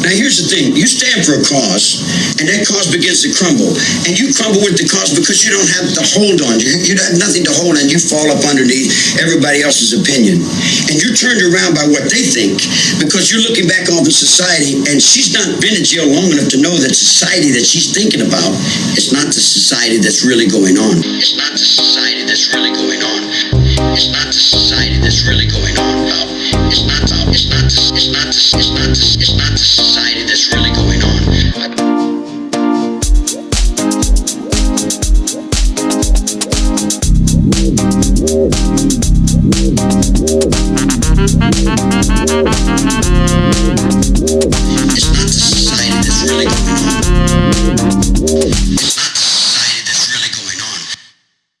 Now, here's the thing you stand for a cause, and that cause begins to crumble. And you crumble with the cause because you don't have the hold on. You, you have nothing to hold on. You fall up underneath everybody else's opinion. And you're turned around by what they think because you're looking back on the society, and she's not been in jail long enough to know that society that she's thinking about is not the society that's really going on. It's not the society that's really going on. It's not the society that's really it's not this, it's not this, it's not this, it's not this society that's really going on. It's not the society that's really going on.